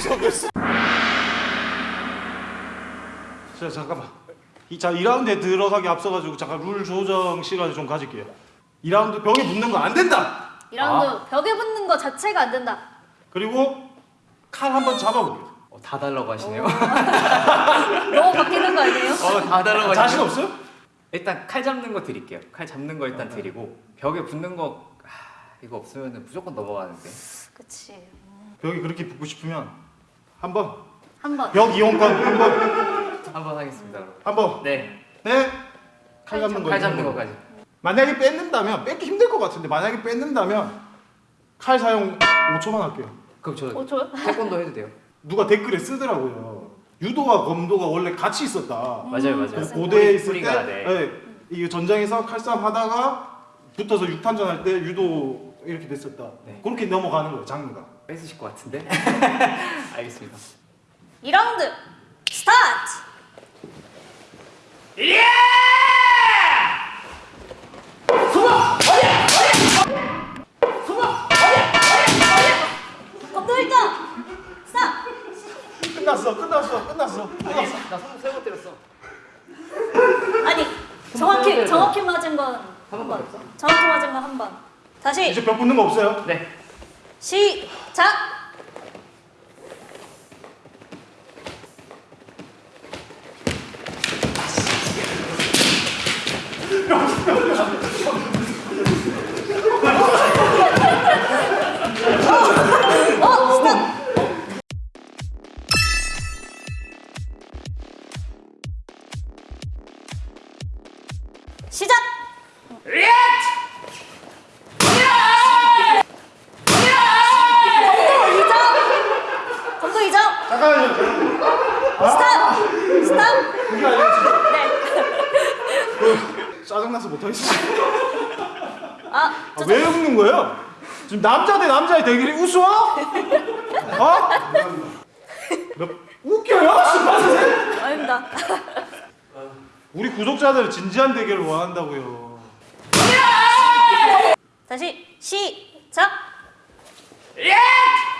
구속했어. 자 잠깐만. 이, 자 2라운드에 들어가기 앞서가지고 잠깐 룰 조정 시간을 좀 가질게요. 2라운드 벽에 붙는 거 안 된다. 이라운드 벽에 붙는 거 자체가 안 된다. 그리고 칼 한번 잡아볼게요. 어, 다 달라고 하시네요. 너무 바뀌는 거 아니에요? 어, 다 달라고 자신 하시네요. 없어요? 일단 칼 잡는 거 드릴게요. 칼 잡는 거 일단 드리고 벽에 붙는 거 아, 이거 없으면 무조건 넘어가는데. 그치. 벽에 그렇게 붙고 싶으면 한 번 한 번. 벽 이용권 한 번 한 번 하겠습니다. 그럼. 한번 네. 네. 칼 잡는 거 칼 잡는 거. 거까지. 만약에 뺏는다면 뺏기 힘들 것 같은데 만약에 뺏는다면 칼 사용 5초만 할게요. 그럼 저 어, 저 태권도 해도 돼요? 누가 댓글에 쓰더라고요. 유도와 검도가 원래 같이 있었다. 맞아요, 맞아요. 맞습니다. 고대에 있을 때 네. 네, 이 전장에서 칼싸움 하다가 붙어서 육탄전 할 때 유도 이렇게 됐었다. 네. 그렇게 넘어가는 거예요, 장르가. 뺏으실 것 같은데? 알겠습니다. 2라운드 스타트! 검도 1등! 스탑! 끝났어, 끝났어, 끝났어. 아니, 나 손 세번 때렸어. 아니 정확히 정확히 맞은 건 한 번만 했어. 정확히 맞은 건 한 번. 다시 이제 벽 붙는 거 없어요? 네. 시작! 어, 스탑! 시작! 검도 2점! 검도 2점! 잠깐만요. 스탑! 스탑! 그게 아니라 진짜 네. 짜증나서 못하겠어. 아, 아, 저, 왜 웃는 거예요? 지금 남자 대 남자의 대결이 우스워? 어? 몇, 웃겨요? 아닙니다. 우리 구독자들 진지한 대결을 원한다고요. 다시 시작! 검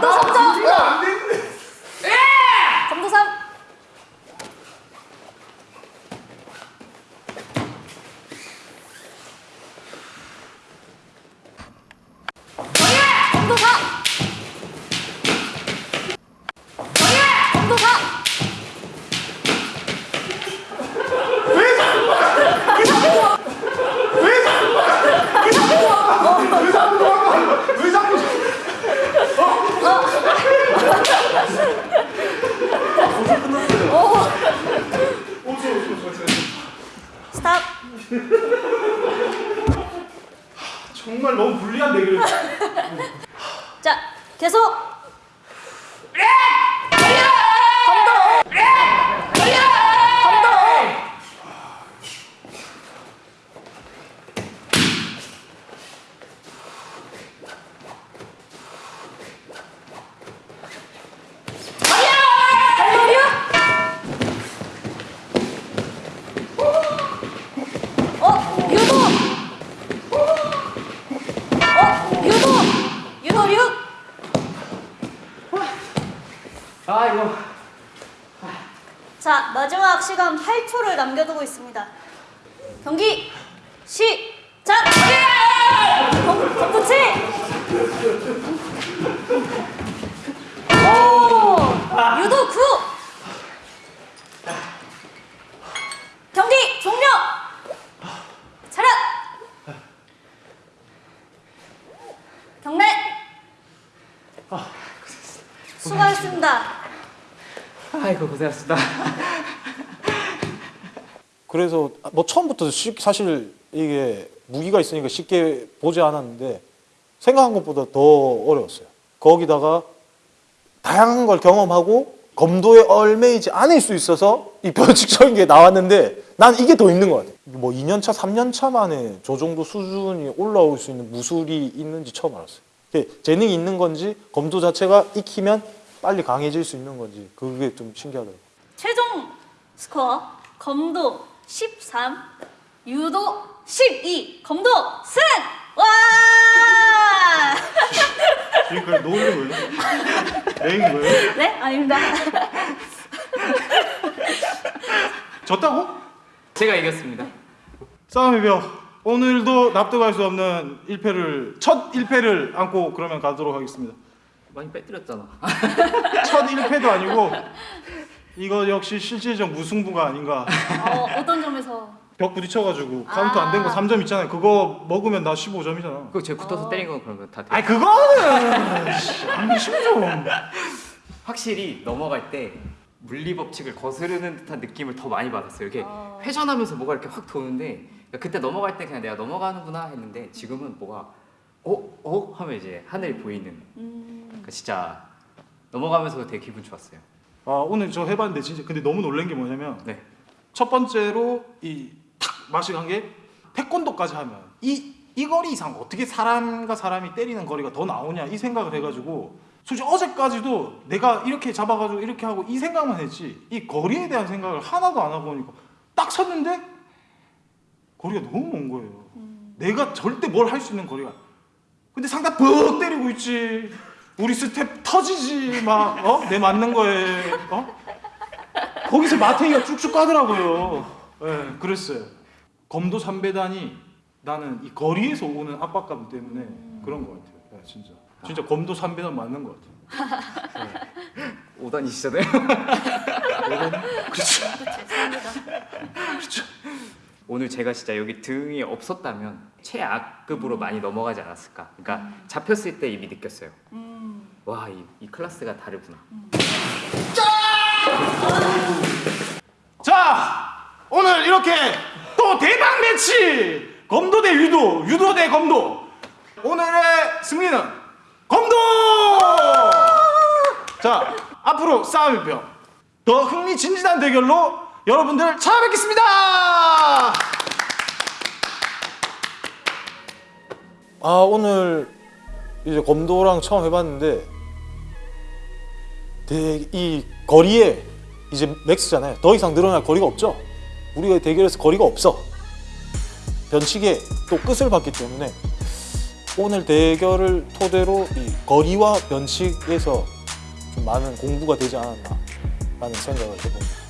도 3점! 안 되는데. 검도 3! 검도 4! 검도 4! 왜 자꾸 스탑! 정말 너무 불리한 대결. 자, 계속! 검도! 검도! 검도류! 어, 유도! 어, 유도! 유도류! 아, 이거. 자, 마지막 시간 8초를 남겨두고 있습니다. 경기 시작! 검- 검부치! 오! 유도 9! 경기 종료! 차렷! 경례! 수고하셨습니다. 아이고, 고생하셨습니다. 그래서 뭐 처음부터 쉽- 사실 이게 무기가 있으니까 쉽게 보지 않았는데 생각한 것보다 더 어려웠어요. 거기다가 다양한 걸 경험하고 검도에 얽매이지 않을 수 있어서 이 변칙적인 게 나왔는데 난 이게 더 있는 것 같아요. 뭐 2년차, 3년차 만에 저 정도 수준이 올라올 수 있는 무술이 있는지 처음 알았어요. 이게 재능이 있는 건지 검도 자체가 익히면 빨리 강해질 수 있는 건지 그게 좀 신기하더라고요. 최종 스코어 검도 13, 유도 12, 검도 승! 와! 지금까지 노는 거예요? 내인 거예요? 네? 아닙니다. 졌다고? 제가 이겼습니다. 싸움의 벽 오늘도 납득할 수 없는 1패를 첫 1패를 안고 그러면 가도록 하겠습니다. 많이 빼뜨렸잖아. 첫 1패도 아니고 이거 역시 실질적 무승부가 아닌가. 어, 어떤 점에서? 벽 부딪혀가지고 카운트 안된거 아. 3점 있잖아요. 그거 먹으면 나 15점이잖아. 그거 제가 붙어서 때린 건 그러면 다 돼요. 아니 그거는 10점. 확실히 넘어갈 때 물리 법칙을 거스르는 듯한 느낌을 더 많이 받았어요. 이게 어. 회전하면서 뭐가 이렇게 확 도는데 그러니까 그때 넘어갈 때 그냥 내가 넘어가는구나 했는데 지금은 뭐가 어? 어? 하면 이제 하늘이 보이는 음, 그러니까 진짜 넘어가면서 되게 기분 좋았어요. 아 오늘 저 해봤는데 진짜 근데 너무 놀란 게 뭐냐면 네. 첫 번째로 이 탁 맛이 간 게 태권도까지 하면 이, 이 거리 이상 어떻게 사람과 사람이 때리는 거리가 더 나오냐 이 생각을 해가지고 솔직히 어제까지도 내가 이렇게 잡아가지고 이렇게 하고 이 생각만 했지 이 거리에 대한 생각을 하나도 안 하고 오니까 딱 섰는데 거리가 너무 먼 거예요. 내가 절대 뭘 할 수 있는 거리가. 근데 상대 뻑 때리고 있지 우리 스텝 터지지 막 어? 내 맞는 거에 어? 거기서 맛탱이가 쭉쭉 가더라고요. 예, 그랬어요. 검도 삼배단이 나는 이 거리에서 오는 압박감 때문에 그런 것 같아요. 예, 진짜. 진짜 검도 삼배단 맞는 것 같아요. 5단이시잖아요. 그렇죠. 죄송합니다. 오늘 제가 진짜 여기 등이 없었다면 최악급으로 많이 넘어가지 않았을까. 그러니까 잡혔을 때 이미 느꼈어요. 음, 와, 이, 이 클래스가 다르구나. 자, 오늘 이렇게 또 대박 매치! 검도 대 유도, 유도 대 검도. 오늘의 승리는 검도! 자, 앞으로 싸움의 벽. 더 흥미진진한 대결로 여러분들 찾아뵙겠습니다! 아 오늘 이제 검도랑 처음 해봤는데 대, 이 거리에 이제 맥스잖아요. 더 이상 늘어날 거리가 없죠. 우리가 대결에서 거리가 없어. 변칙에 또 끝을 봤기 때문에 오늘 대결을 토대로 이 거리와 변칙에서 좀 많은 공부가 되지 않았나 라는 생각을 해봅니다.